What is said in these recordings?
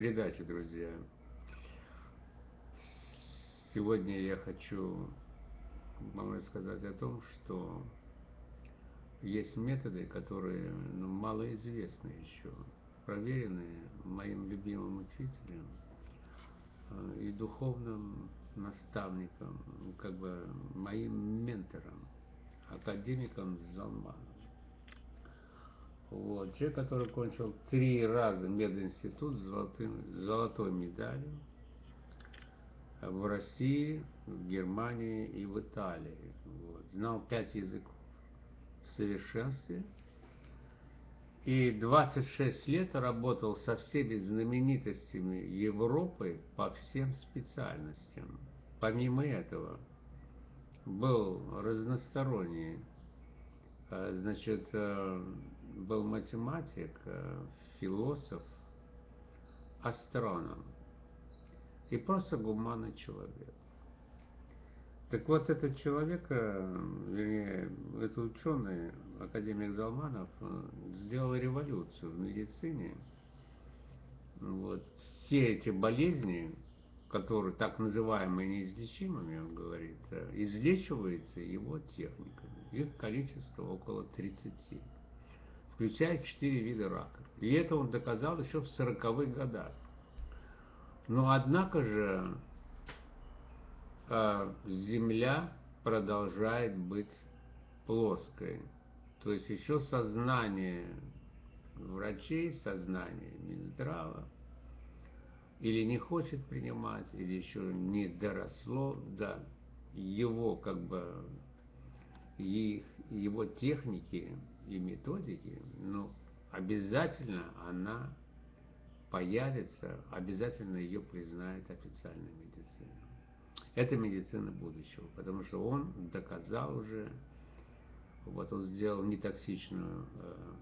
передачи, друзья. Сегодня я хочу вам рассказать о том, что есть методы, которые ну, малоизвестны еще, проверенные моим любимым учителем э, и духовным наставником, как бы моим ментором, академиком Залманом. Вот. Человек, который кончил три раза мединститут с золотым, золотой медалью в России, в Германии и в Италии. Вот. Знал пять языков в совершенстве. И 26 лет работал со всеми знаменитостями Европы по всем специальностям. Помимо этого, был разносторонний, значит, э, был математик, э, философ, астроном и просто гуманный человек. Так вот, этот человек, э, вернее, этот ученый, академик Залманов, э, сделал революцию в медицине. Вот. Все эти болезни, которые так называемые неизлечимыми, он говорит, излечиваются его техниками. Их количество около 30 включая четыре вида рака. И это он доказал еще в 40-х годах. Но однако же э, Земля продолжает быть плоской. То есть еще сознание врачей, сознание Минздрава или не хочет принимать, или еще не доросло до его как бы его техники и методики, ну, обязательно она появится, обязательно ее признает официальная медицина. Это медицина будущего, потому что он доказал уже, вот он сделал нетоксичную, э,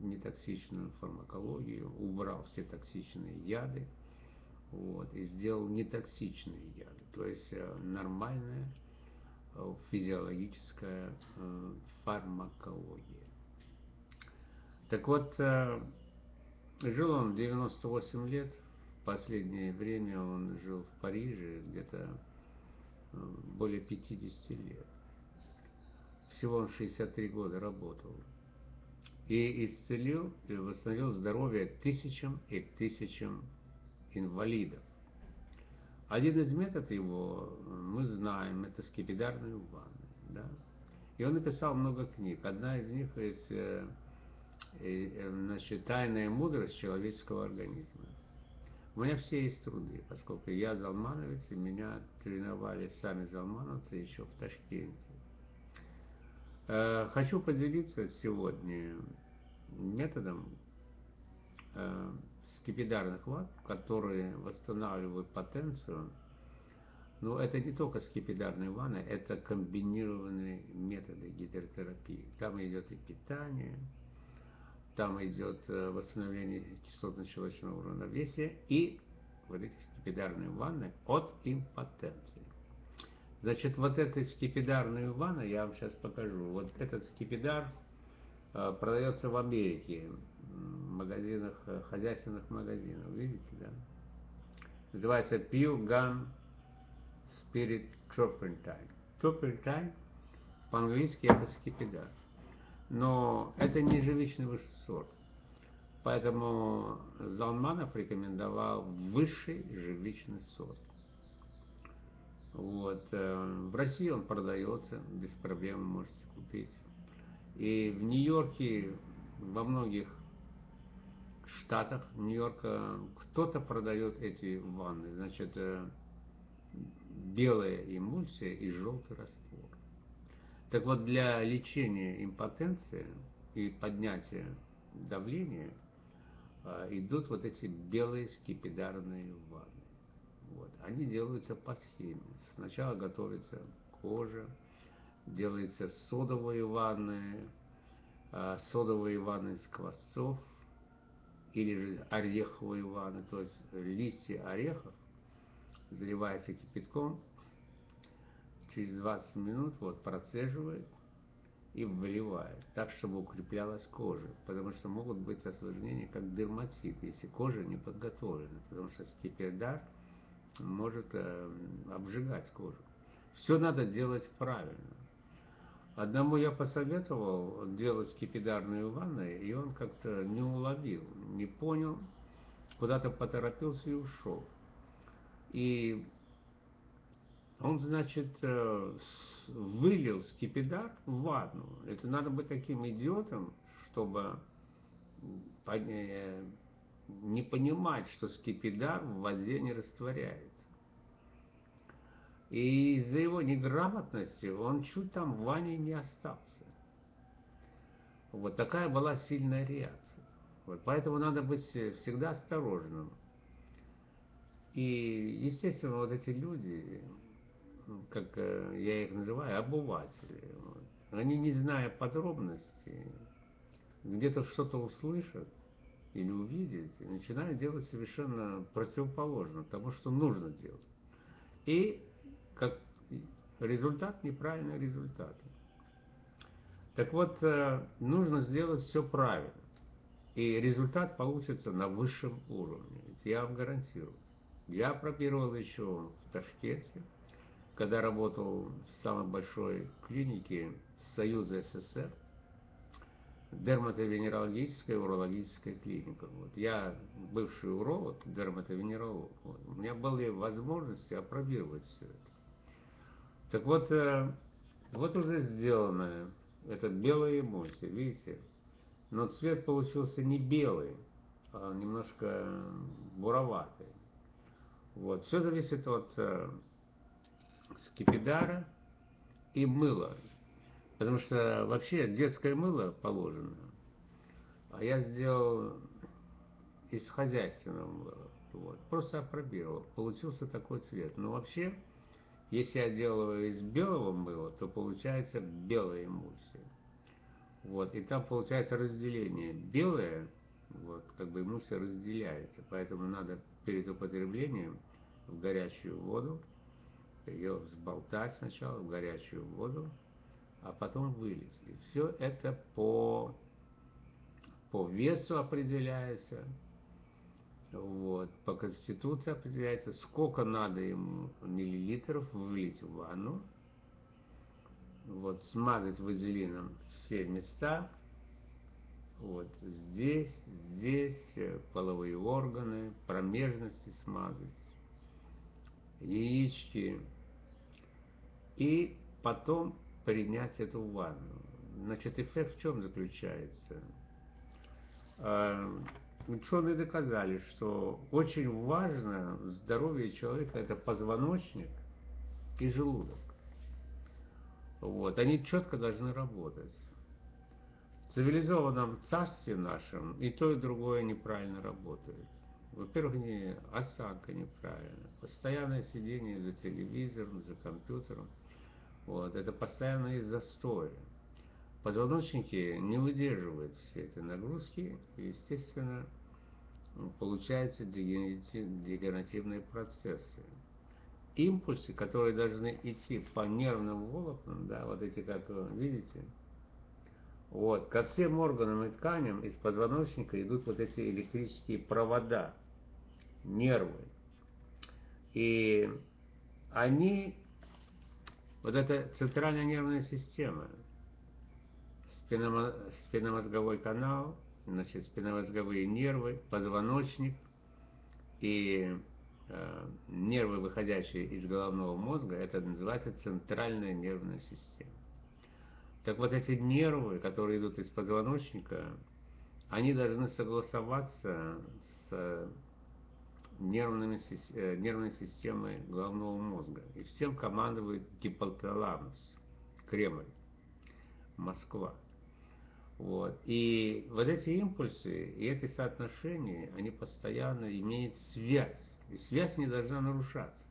нетоксичную фармакологию, убрал все токсичные яды, вот, и сделал нетоксичные яды, то есть э, нормальная э, физиологическая э, фармакология. Так вот, э, жил он 98 лет, в последнее время он жил в Париже где-то э, более 50 лет. Всего он 63 года работал. И исцелил и восстановил здоровье тысячам и тысячам инвалидов. Один из методов его, мы знаем, это скипидарные ванны. Да? И он написал много книг. Одна из них есть э, Э, значит, тайная мудрость человеческого организма. У меня все есть труды, поскольку я залмановец, и меня тренировали сами залмановцы еще в Ташкенте. Э, хочу поделиться сегодня методом э, скипидарных ват, которые восстанавливают потенцию. Но это не только скипидарные ванны, это комбинированные методы гидротерапии. Там идет и питание, там идет э, восстановление кислотно-щелочного равновесия и вот эти скипидарные ванны от импотенции. Значит, вот эта скипидарная ванна, я вам сейчас покажу. Вот этот скипидар э, продается в Америке, магазинах, э, хозяйственных магазинах, видите, да? Называется Pure Gun Spirit Turpentine. Turpentine по-английски это скипидар но это не живичный высший сорт. Поэтому Залманов рекомендовал высший живичный сорт. Вот. Э, в России он продается, без проблем можете купить. И в Нью-Йорке, во многих штатах Нью-Йорка кто-то продает эти ванны. Значит, э, белая эмульсия и желтый раствор. Так вот, для лечения импотенции и поднятия давления а, идут вот эти белые скипидарные ванны. Вот. Они делаются по схеме. Сначала готовится кожа, делаются содовые ванны, а, содовые ванны из квасцов, или же ореховые ванны, то есть листья орехов заливаются кипятком, через 20 минут вот процеживает, и вливает, так, чтобы укреплялась кожа, потому что могут быть осложнения, как дерматит, если кожа не подготовлена, потому что скипидар может э, обжигать кожу. Все надо делать правильно. Одному я посоветовал делать скипидарные ванны, и он как-то не уловил, не понял, куда-то поторопился и ушел. И он, значит, э, вылил скипидар в ванну. Это надо быть таким идиотом, чтобы не понимать, что скипидар в воде не растворяется. И из-за его неграмотности он чуть там в ванне не остался. Вот такая была сильная реакция. Вот, поэтому надо быть всегда осторожным. И, естественно, вот эти люди, как э, я их называю, обыватели, вот, они, не зная подробностей, где-то что-то услышат или увидят, и начинают делать совершенно противоположно тому, что нужно делать. И как результат неправильный результат. Так вот, э, нужно сделать все правильно. И результат получится на высшем уровне. Я вам гарантирую. Я пробировал еще в Ташкенте, когда работал в самой большой клинике Союза СССР, дерматовенерологическая урологическая клиника. Вот. Я бывший уролог, дерматовенеролог. Вот. У меня были возможности опробировать все это. Так вот, э, вот уже сделано это белая эмульсия, видите? Но цвет получился не белый, а немножко буроватый. Вот. Все зависит от э, скипидара и мыла. Потому что вообще детское мыло положено. А я сделал из хозяйственного мыла. Вот. Просто опробировал. Получился такой цвет. Но вообще, если я делаю из белого мыла, то получается белая эмульсия. Вот, и там получается разделение. Белое, вот, как бы эмульсия разделяется, поэтому надо перед употреблением в горячую воду, ее взболтать сначала в горячую воду, а потом вылить. И все это по, по весу определяется, вот, по конституции определяется, сколько надо ему миллилитров вылить в ванну, вот, смазать вазелином все места, вот здесь, здесь э, половые органы, промежности смазать, яички, и потом принять эту ванну. Значит, эффект в чем заключается? Ученые доказали, что очень важно в здоровье человека это позвоночник и желудок. Вот, они четко должны работать цивилизованном царстве нашем и то, и другое неправильно работает. Во-первых, не, осанка неправильная, постоянное сидение за телевизором, за компьютером, вот, это постоянные застои. Позвоночники не выдерживают все эти нагрузки, и, естественно, получаются дегенеративные процессы. Импульсы, которые должны идти по нервным волокнам, да, вот эти, как вы видите, вот. Ко всем органам и тканям из позвоночника идут вот эти электрические провода, нервы. И они, вот эта центральная нервная система, спинномозговой канал, значит, спинномозговые нервы, позвоночник и э, нервы, выходящие из головного мозга, это называется центральная нервная система. Так вот эти нервы, которые идут из позвоночника, они должны согласоваться с нервными, э, нервной системой головного мозга. И всем командует гипоталамус, Кремль, Москва. Вот. И вот эти импульсы и эти соотношения, они постоянно имеют связь. И связь не должна нарушаться.